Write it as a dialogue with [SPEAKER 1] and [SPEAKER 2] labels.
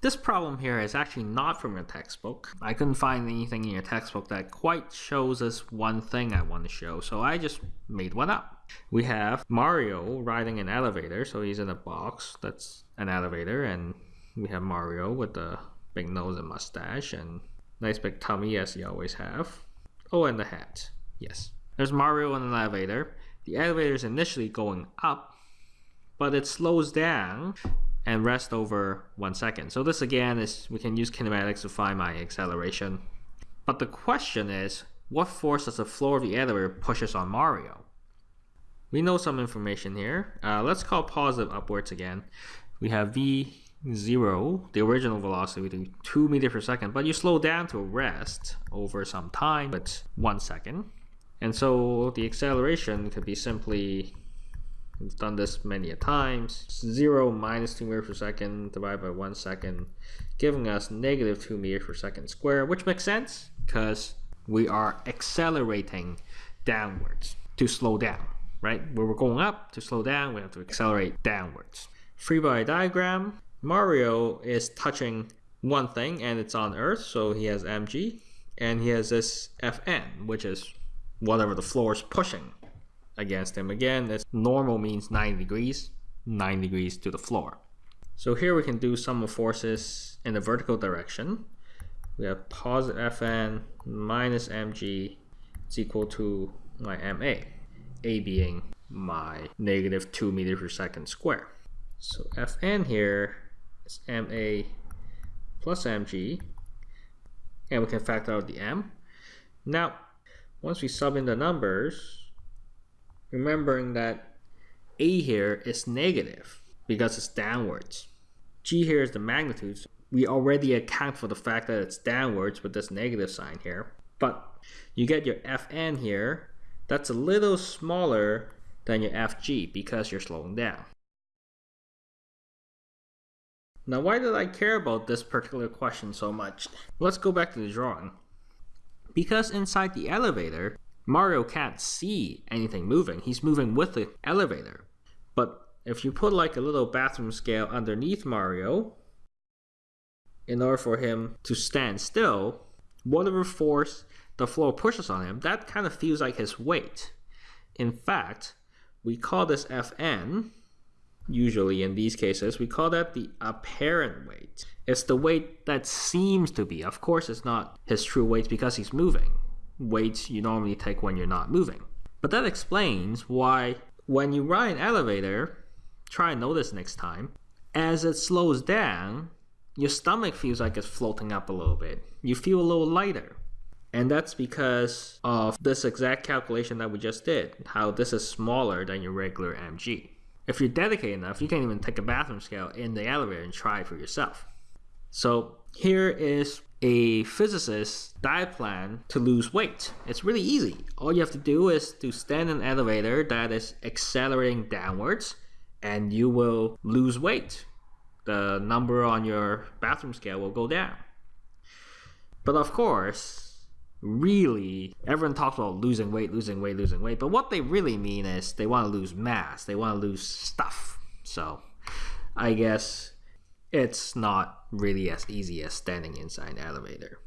[SPEAKER 1] This problem here is actually not from your textbook. I couldn't find anything in your textbook that quite shows us one thing I want to show, so I just made one up. We have Mario riding an elevator, so he's in a box that's an elevator, and we have Mario with the big nose and mustache and nice big tummy as you always have. Oh, and the hat. Yes. There's Mario in an elevator. The elevator is initially going up, but it slows down and rest over one second. So this again is, we can use kinematics to find my acceleration. But the question is, what force does the floor of the elevator pushes on Mario? We know some information here. Uh, let's call positive upwards again. We have v0, the original velocity, do 2 meters per second, but you slow down to rest over some time, but 1 second. And so the acceleration could be simply We've done this many a times. 0 minus 2 meters per second divided by 1 second, giving us negative 2 meters per second squared, which makes sense because we are accelerating downwards to slow down, right? Where we're going up to slow down, we have to accelerate downwards. Free body diagram, Mario is touching one thing and it's on Earth, so he has mg, and he has this Fn, which is whatever the floor is pushing against him. Again, this normal means 90 degrees, 9 degrees to the floor. So here we can do sum of forces in the vertical direction. We have positive Fn minus mg is equal to my ma, a being my negative 2 meters per second square. So Fn here is ma plus mg, and we can factor out the m. Now, once we sub in the numbers, remembering that A here is negative because it's downwards. G here is the magnitude. We already account for the fact that it's downwards with this negative sign here. But you get your Fn here, that's a little smaller than your Fg because you're slowing down. Now why did I care about this particular question so much? Let's go back to the drawing. Because inside the elevator, Mario can't see anything moving. He's moving with the elevator. But if you put like a little bathroom scale underneath Mario, in order for him to stand still, whatever force the floor pushes on him, that kind of feels like his weight. In fact, we call this Fn, usually in these cases, we call that the apparent weight. It's the weight that seems to be. Of course, it's not his true weight because he's moving weights you normally take when you're not moving. But that explains why when you ride an elevator, try and notice next time, as it slows down, your stomach feels like it's floating up a little bit. You feel a little lighter. And that's because of this exact calculation that we just did, how this is smaller than your regular mg. If you're dedicated enough, you can even take a bathroom scale in the elevator and try it for yourself. So here is a physicist's diet plan to lose weight. It's really easy. All you have to do is to stand in an elevator that is accelerating downwards and you will lose weight. The number on your bathroom scale will go down. But of course, really, everyone talks about losing weight, losing weight, losing weight. But what they really mean is they want to lose mass. They want to lose stuff. So I guess it's not really as easy as standing inside an elevator.